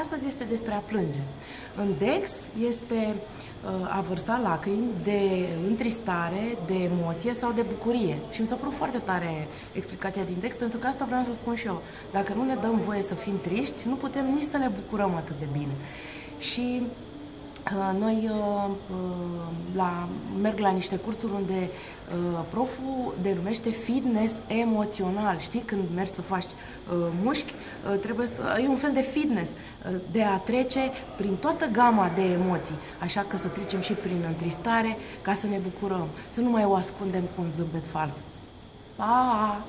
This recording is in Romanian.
Astăzi este despre a plânge. În Dex este uh, a vărsa lacrimi de întristare, de emoție sau de bucurie. Și mi s-a părut foarte tare explicația din Dex, pentru că asta vreau să spun și eu. Dacă nu ne dăm voie să fim triști, nu putem nici să ne bucurăm atât de bine. Și Uh, noi uh, uh, la, merg la niște cursuri unde proful denumește fitness emoțional. Știi, când mergi să faci mușchi, trebuie să ai un fel de fitness, de a trece prin toată gama de emoții. Așa că să trecem și prin întristare ca să ne bucurăm, să nu mai o ascundem cu un zâmbet fals. Pa!